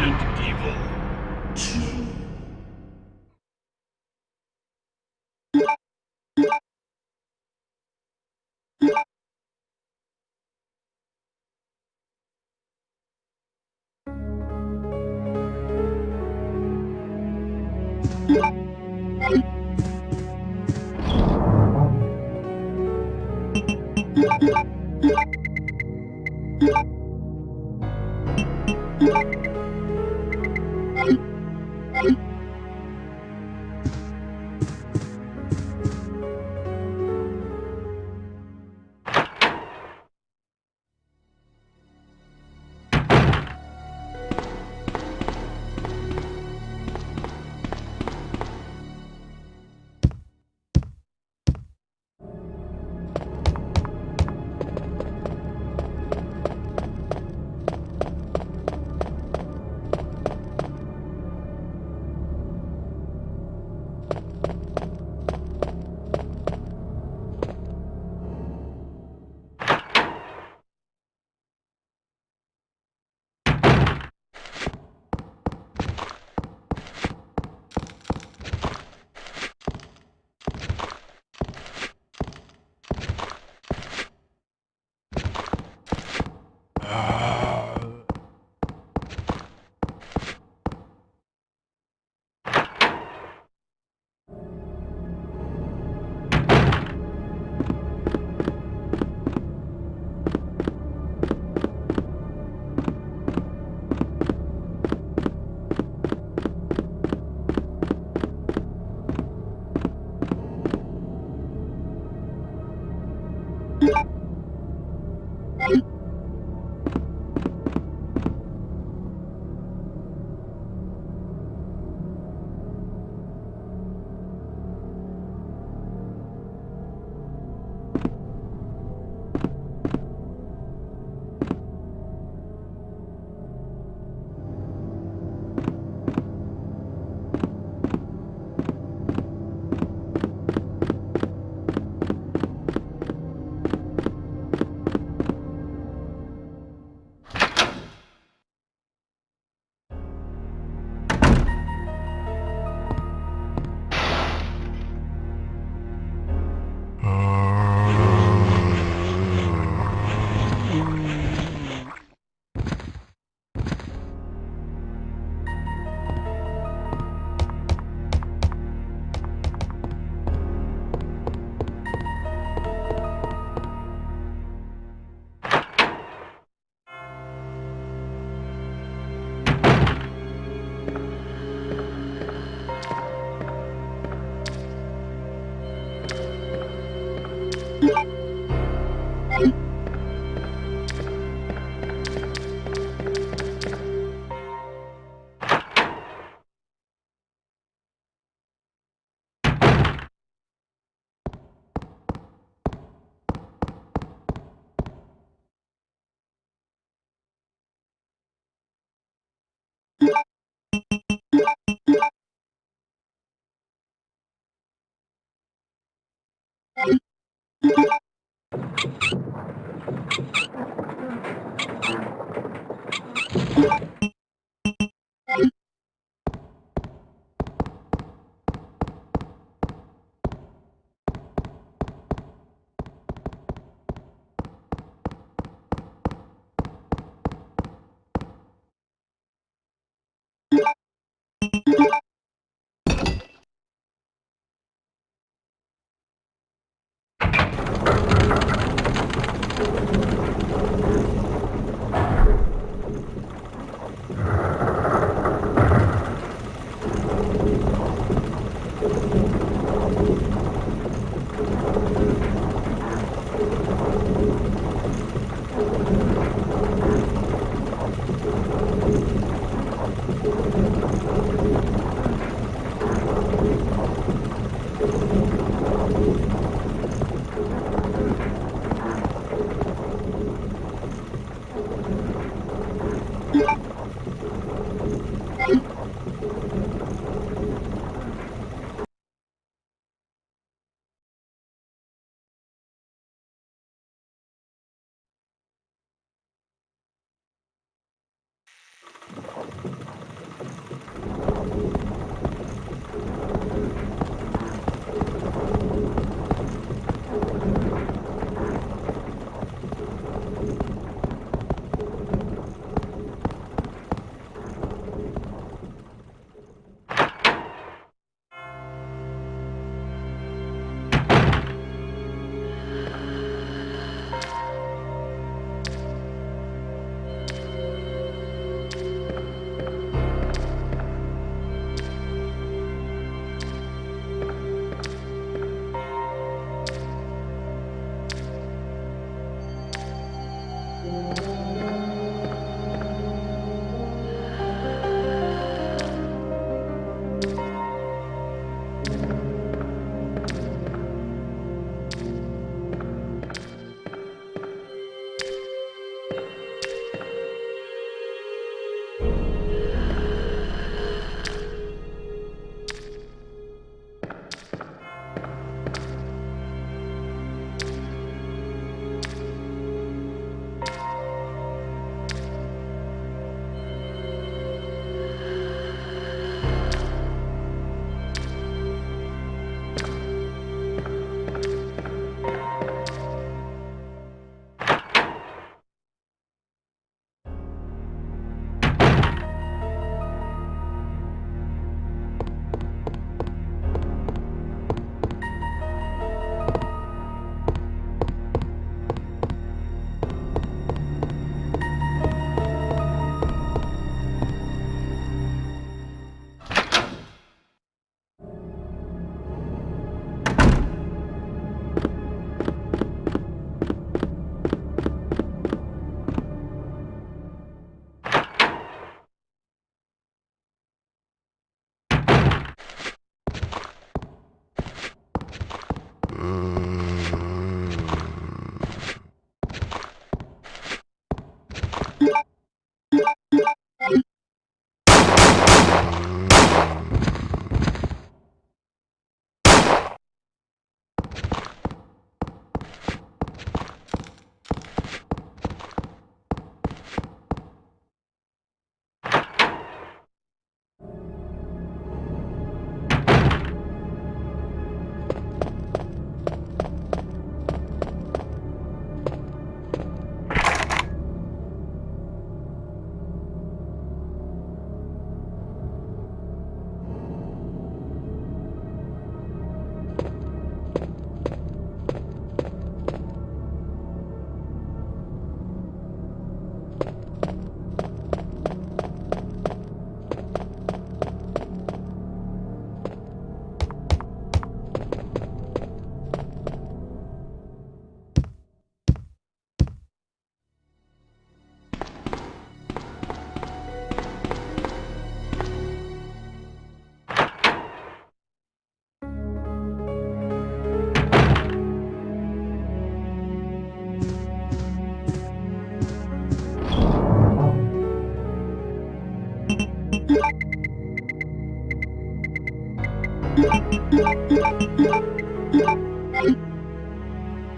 Resident Evil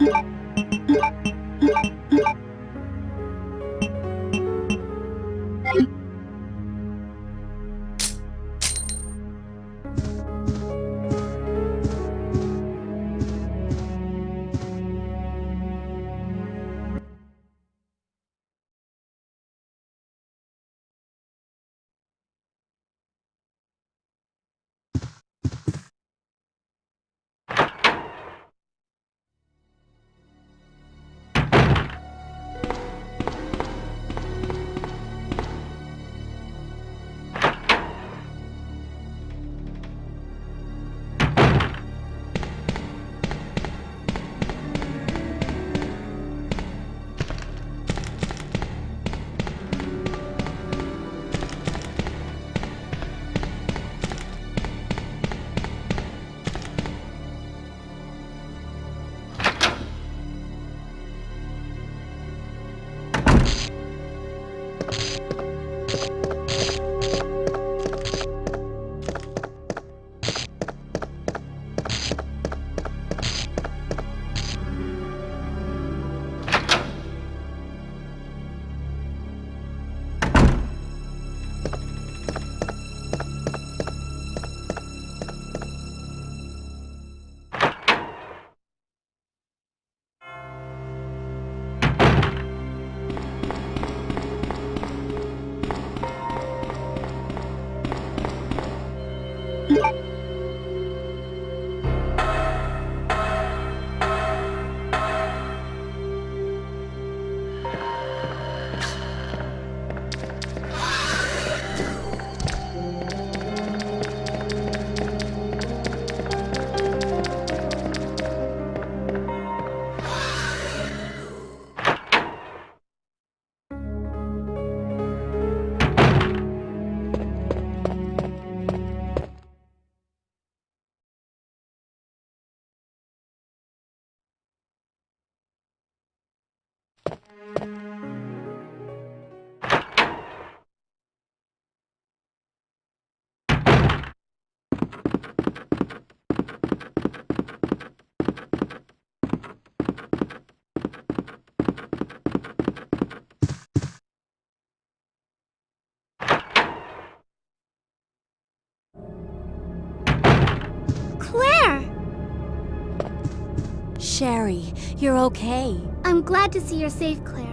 Yeah. Sherry, you're okay. I'm glad to see you're safe, Claire.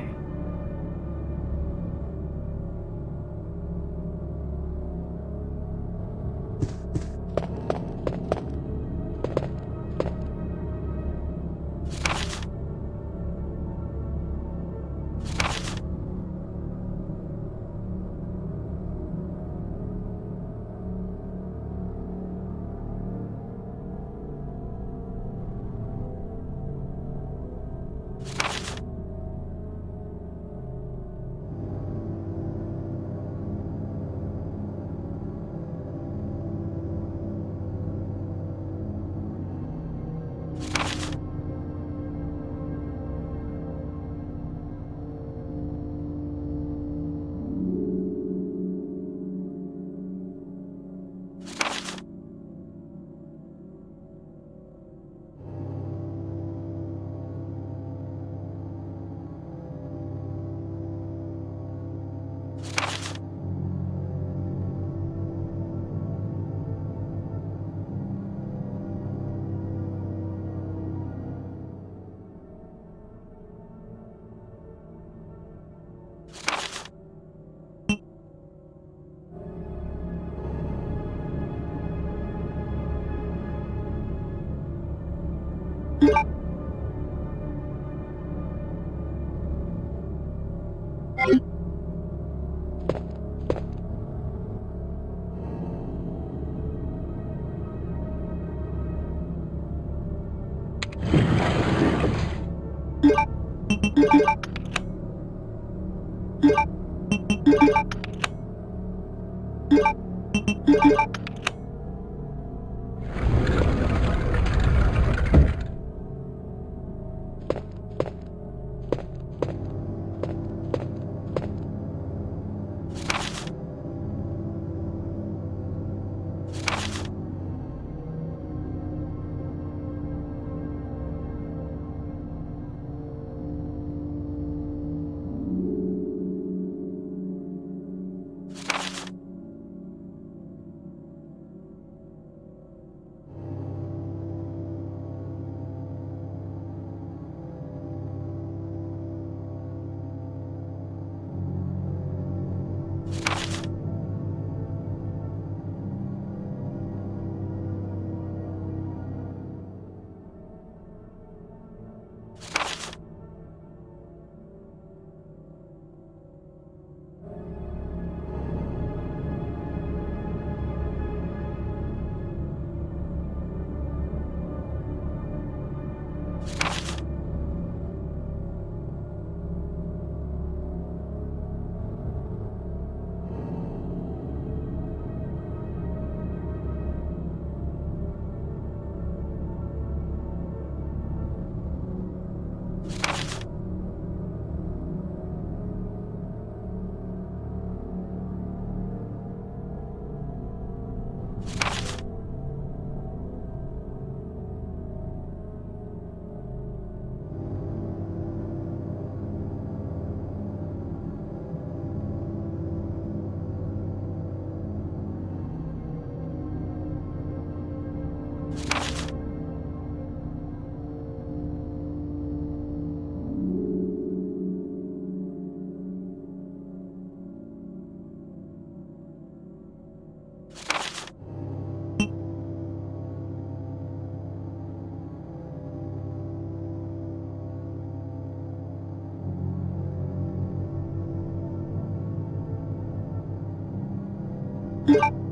you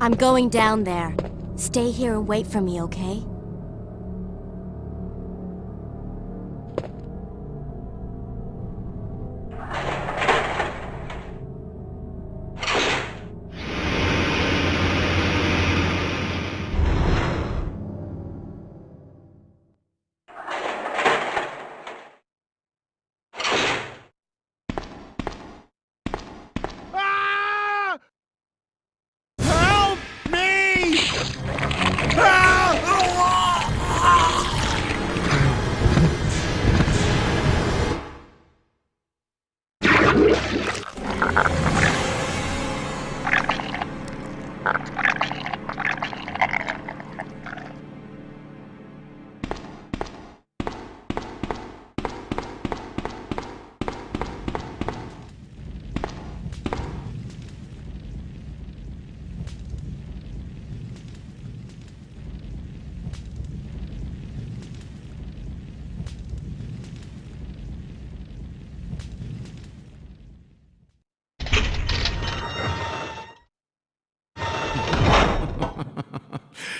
I'm going down there. Stay here and wait for me, okay?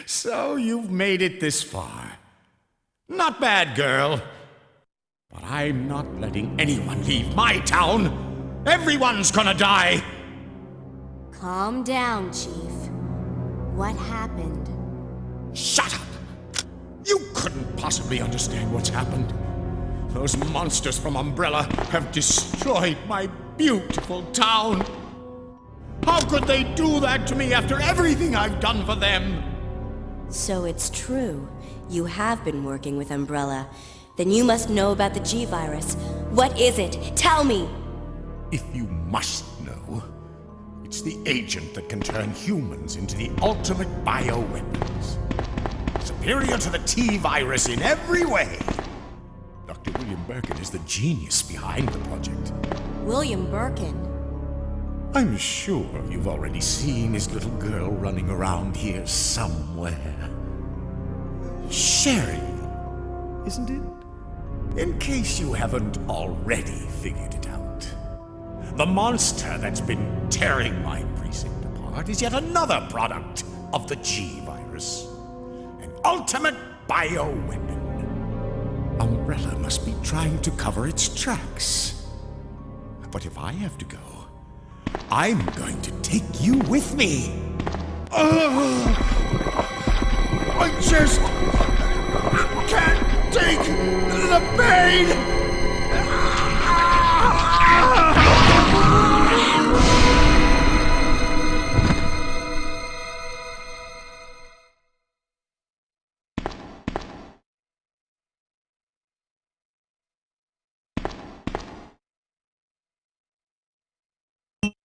So you've made it this far. Not bad, girl. But I'm not letting anyone leave my town. Everyone's gonna die. Calm down, Chief. What happened? Shut up! You couldn't possibly understand what's happened. Those monsters from Umbrella have destroyed my beautiful town. How could they do that to me after everything I've done for them? So it's true. You have been working with Umbrella. Then you must know about the G-Virus. What is it? Tell me! If you must know, it's the agent that can turn humans into the ultimate bioweapons. Superior to the T-Virus in every way. Dr. William Birkin is the genius behind the project. William Birkin. I'm sure you've already seen his little girl running around here somewhere. Sherry, isn't it? In case you haven't already figured it out. The monster that's been tearing my precinct apart is yet another product of the G-Virus. An ultimate bioweapon. Umbrella must be trying to cover its tracks. But if I have to go, I'm going to take you with me. Ugh! I just can't take the pain.